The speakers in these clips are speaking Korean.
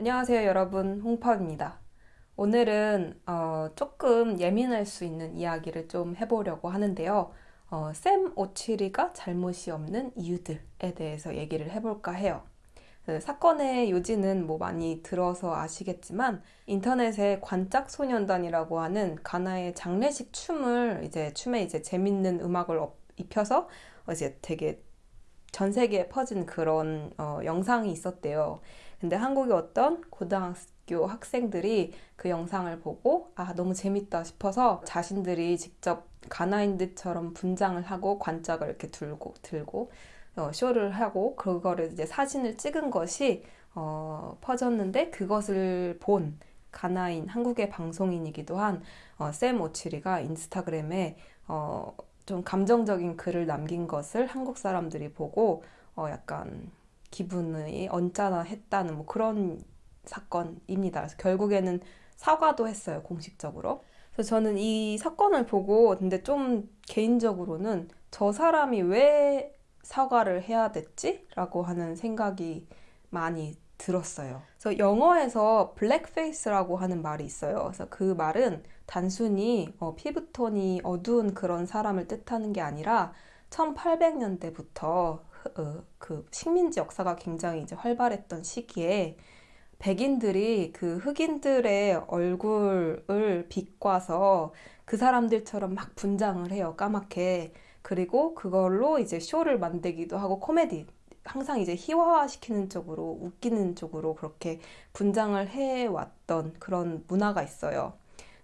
안녕하세요 여러분 홍파입니다. 오늘은 어, 조금 예민할 수 있는 이야기를 좀 해보려고 하는데요. 어, 샘 오치리가 잘못이 없는 이유들에 대해서 얘기를 해볼까 해요. 그 사건의 요지는 뭐 많이 들어서 아시겠지만 인터넷에 관짝 소년단이라고 하는 가나의 장례식 춤을 이제 춤에 이제 재밌는 음악을 입혀서 이제 되게 전 세계에 퍼진 그런 어, 영상이 있었대요. 근데 한국의 어떤 고등학교 학생들이 그 영상을 보고 아 너무 재밌다 싶어서 자신들이 직접 가나인들처럼 분장을 하고 관짝을 이렇게 들고 들고 어, 쇼를 하고 그거를 이제 사진을 찍은 것이 어, 퍼졌는데 그것을 본 가나인 한국의 방송인이기도 한샘 어, 오치리가 인스타그램에 어, 좀 감정적인 글을 남긴 것을 한국 사람들이 보고 어, 약간 기분이 언짢아했다는 뭐 그런 사건입니다. 그래서 결국에는 사과도 했어요 공식적으로. 그래서 저는 이 사건을 보고 근데 좀 개인적으로는 저 사람이 왜 사과를 해야 됐지? 라고 하는 생각이 많이 들었어요. 그래서 영어에서 블랙페이스라고 하는 말이 있어요. 그래서 그 말은 단순히 어, 피부톤이 어두운 그런 사람을 뜻하는 게 아니라 1800년대부터 어, 그 식민지 역사가 굉장히 이제 활발했던 시기에 백인들이 그 흑인들의 얼굴을 비꼬아서 그 사람들처럼 막 분장을 해요 까맣게 그리고 그걸로 이제 쇼를 만들기도 하고 코미디 항상 이제 희화화시키는 쪽으로 웃기는 쪽으로 그렇게 분장을 해왔던 그런 문화가 있어요.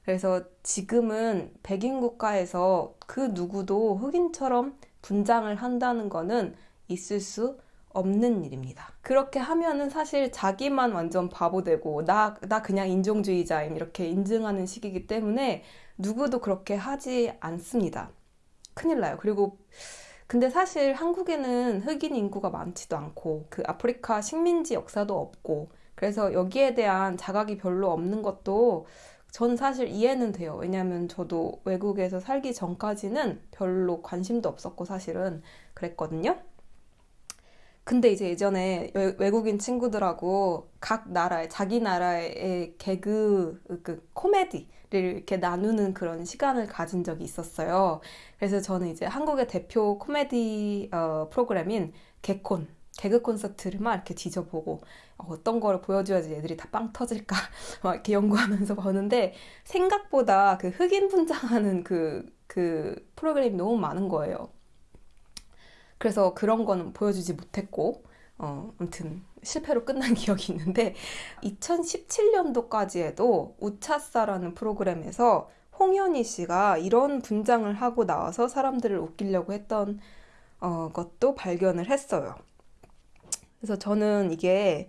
그래서 지금은 백인 국가에서 그 누구도 흑인처럼 분장을 한다는 거는 있을 수 없는 일입니다. 그렇게 하면은 사실 자기만 완전 바보 되고 나, 나 그냥 인종주의자임 이렇게 인증하는 식이기 때문에 누구도 그렇게 하지 않습니다. 큰일 나요. 그리고 근데 사실 한국에는 흑인 인구가 많지도 않고 그 아프리카 식민지 역사도 없고 그래서 여기에 대한 자각이 별로 없는 것도 전 사실 이해는 돼요. 왜냐하면 저도 외국에서 살기 전까지는 별로 관심도 없었고 사실은 그랬거든요. 근데 이제 예전에 외국인 친구들하고 각 나라의 자기 나라의 개그 그 코미디를 이렇게 나누는 그런 시간을 가진 적이 있었어요. 그래서 저는 이제 한국의 대표 코미디 어, 프로그램인 개콘 개그 콘서트를 막 이렇게 뒤져보고 어떤 거를 보여줘야지 애들이 다 빵 터질까 막 이렇게 연구하면서 보는데 생각보다 그 흑인 분장하는 그, 그 프로그램이 너무 많은 거예요. 그래서 그런 거는 보여주지 못했고 어, 아무튼 실패로 끝난 기억이 있는데 2017년도까지에도 우차사라는 프로그램에서 홍현희 씨가 이런 분장을 하고 나와서 사람들을 웃기려고 했던 어, 것도 발견을 했어요. 그래서 저는 이게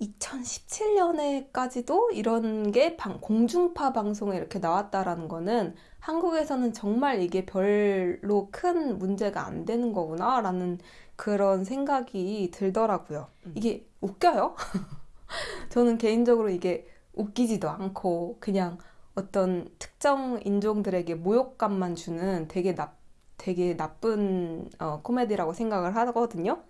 2017년에까지도 이런 게 방, 공중파 방송에 이렇게 나왔다라는 거는 한국에서는 정말 이게 별로 큰 문제가 안 되는 거구나 라는 그런 생각이 들더라고요. 음. 이게 웃겨요? 저는 개인적으로 이게 웃기지도 않고 그냥 어떤 특정 인종들에게 모욕감만 주는 되게 나, 되게 나쁜 어, 코미디라고 생각을 하거든요.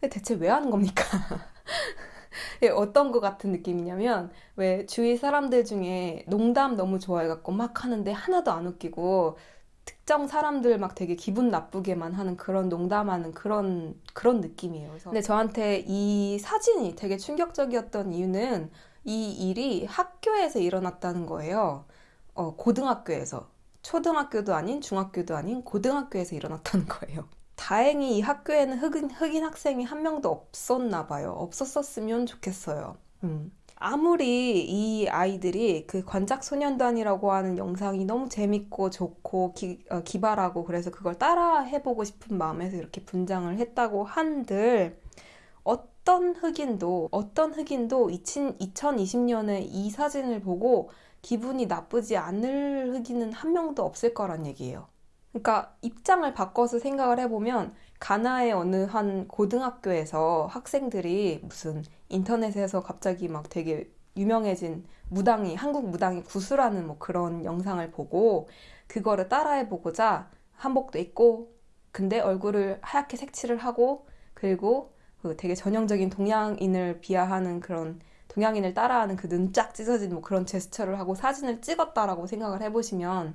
대체 왜 하는 겁니까? 예, 어떤 것 같은 느낌이냐면 왜 주위 사람들 중에 농담 너무 좋아해갖고 막 하는데 하나도 안 웃기고 특정 사람들 막 되게 기분 나쁘게만 하는 그런 농담하는 그런 그런 느낌이에요. 그래서 근데 저한테 이 사진이 되게 충격적이었던 이유는 이 일이 학교에서 일어났다는 거예요. 어, 고등학교에서 초등학교도 아닌 중학교도 아닌 고등학교에서 일어났다는 거예요. 다행히 이 학교에는 흑인, 흑인 학생이 한 명도 없었나 봐요. 없었었으면 좋겠어요. 음. 아무리 이 아이들이 그 관작 소년단이라고 하는 영상이 너무 재밌고 좋고 기, 어, 기발하고 그래서 그걸 따라 해보고 싶은 마음에서 이렇게 분장을 했다고 한들 어떤 흑인도 어떤 흑인도 2020년에 이 사진을 보고 기분이 나쁘지 않을 흑인은 한 명도 없을 거란 얘기예요. 그러니까 입장을 바꿔서 생각을 해보면 가나의 어느 한 고등학교에서 학생들이 무슨 인터넷에서 갑자기 막 되게 유명해진 무당이 한국 무당이 구슬하는 뭐 그런 영상을 보고 그거를 따라해 보고자 한복도 입고 근데 얼굴을 하얗게 색칠을 하고 그리고 그 되게 전형적인 동양인을 비하하는 그런 동양인을 따라하는 그 눈 쫙 찢어진 뭐 그런 제스처를 하고 사진을 찍었다라고 생각을 해보시면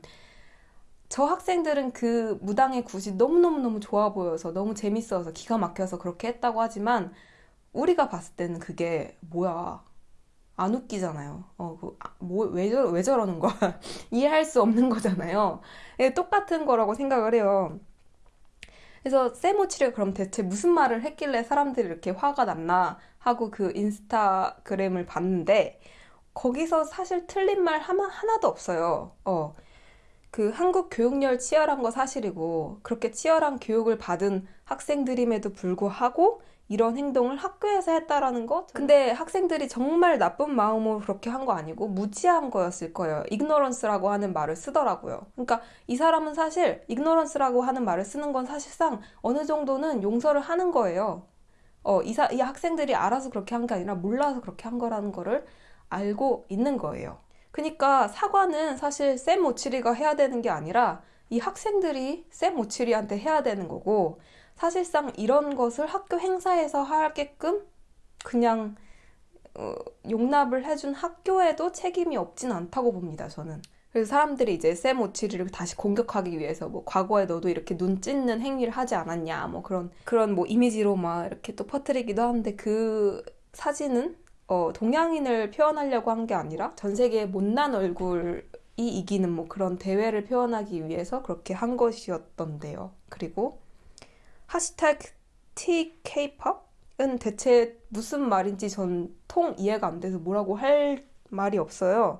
저 학생들은 그 무당의 굿이 너무너무너무 좋아 보여서 너무 재밌어서 기가 막혀서 그렇게 했다고 하지만 우리가 봤을 때는 그게 뭐야 안 웃기잖아요. 어, 그, 아, 뭐, 왜, 저, 왜 저러는 거야? 이해할 수 없는 거잖아요. 예, 똑같은 거라고 생각을 해요. 그래서 세모치를 그럼 대체 무슨 말을 했길래 사람들이 이렇게 화가 났나 하고 그 인스타그램을 봤는데 거기서 사실 틀린 말 하나, 하나도 없어요. 어. 그 한국 교육열 치열한 거 사실이고 그렇게 치열한 교육을 받은 학생들임에도 불구하고 이런 행동을 학교에서 했다라는 거? 근데 학생들이 정말 나쁜 마음으로 그렇게 한 거 아니고 무지한 거였을 거예요. ignorance라고 하는 말을 쓰더라고요. 그러니까 이 사람은 사실 ignorance라고 하는 말을 쓰는 건 사실상 어느 정도는 용서를 하는 거예요. 어, 이, 사, 이 학생들이 알아서 그렇게 한 게 아니라 몰라서 그렇게 한 거라는 거를 알고 있는 거예요. 그러니까 사과는 사실 쌤 오치리가 해야 되는 게 아니라 이 학생들이 쌤 오치리한테 해야 되는 거고 사실상 이런 것을 학교 행사에서 하게끔 그냥 어, 용납을 해준 학교에도 책임이 없진 않다고 봅니다, 저는. 그래서 사람들이 이제 쌤 오치리를 다시 공격하기 위해서 뭐 과거에 너도 이렇게 눈 찢는 행위를 하지 않았냐 뭐 그런 그런 뭐 이미지로 막 이렇게 또 퍼뜨리기도 하는데 그 사진은 어, 동양인을 표현하려고 한 게 아니라 전 세계의 못난 얼굴이 이기는 뭐 그런 대회를 표현하기 위해서 그렇게 한 것이었던데요. 그리고 하시태그 TK팝은 대체 무슨 말인지 전 통 이해가 안 돼서 뭐라고 할 말이 없어요.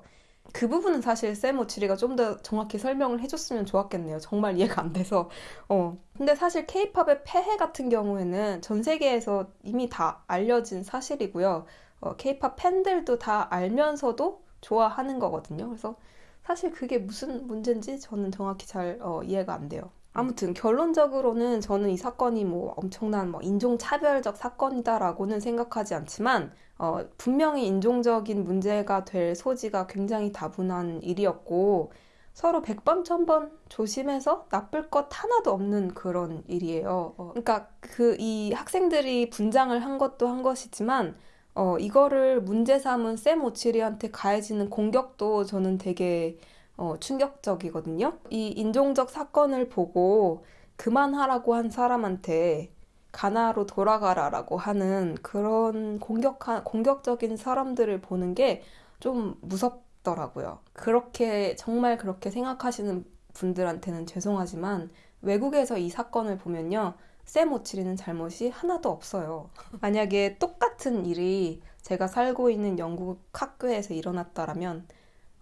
그 부분은 사실 쌤 오치리가 좀 더 정확히 설명을 해줬으면 좋았겠네요. 정말 이해가 안 돼서. 어. 근데 사실 케이팝의 폐해 같은 경우에는 전 세계에서 이미 다 알려진 사실이고요. 어, 케이팝 팬들도 다 알면서도 좋아하는 거거든요. 그래서 사실 그게 무슨 문제인지 저는 정확히 잘 어, 이해가 안 돼요. 아무튼 결론적으로는 저는 이 사건이 뭐 엄청난 뭐 인종차별적 사건이다라고는 생각하지 않지만 어, 분명히 인종적인 문제가 될 소지가 굉장히 다분한 일이었고 서로 백번천번 조심해서 나쁠 것 하나도 없는 그런 일이에요. 어, 그러니까 그 이 학생들이 분장을 한 것도 한 것이지만 어, 이거를 문제 삼은 샘 오치리한테 가해지는 공격도 저는 되게 어, 충격적이거든요. 이 인종적 사건을 보고 그만하라고 한 사람한테 가나로 돌아가라라고 하는 그런 공격한, 공격적인 사람들을 보는 게 좀 무섭더라고요. 그렇게, 정말 그렇게 생각하시는 분들한테는 죄송하지만 외국에서 이 사건을 보면요. 샘 오치리는 잘못이 하나도 없어요. 만약에 똑같은 일이 제가 살고 있는 영국 학교에서 일어났다라면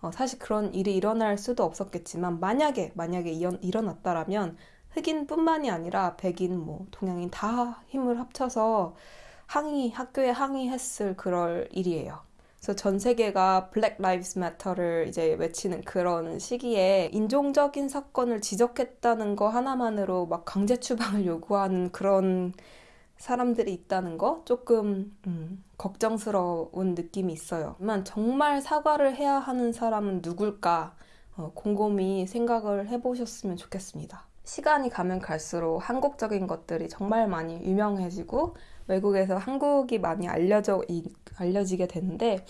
어, 사실 그런 일이 일어날 수도 없었겠지만 만약에 만약에 일어났다라면 흑인뿐만이 아니라 백인 뭐 동양인 다 힘을 합쳐서 항의 학교에 항의했을 그럴 일이에요. 그래서 전 세계가 Black Lives Matter를 이제 외치는 그런 시기에 인종적인 사건을 지적했다는 거 하나만으로 막 강제 추방을 요구하는 그런 사람들이 있다는 거 조금 음, 걱정스러운 느낌이 있어요. 하지만 정말 사과를 해야 하는 사람은 누굴까 어, 곰곰이 생각을 해보셨으면 좋겠습니다. 시간이 가면 갈수록 한국적인 것들이 정말 많이 유명해지고 외국에서 한국이 많이 알려져 알려지게 되는데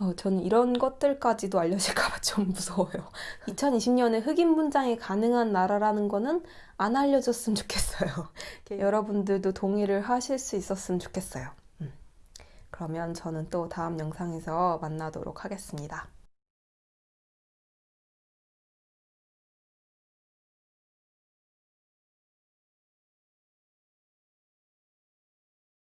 어, 저는 이런 것들까지도 알려질까봐 좀 무서워요. 2020년에 흑인 분장이 가능한 나라라는 거는 안 알려졌으면 좋겠어요. 여러분들도 동의를 하실 수 있었으면 좋겠어요. 음. 그러면 저는 또 다음 영상에서 만나도록 하겠습니다.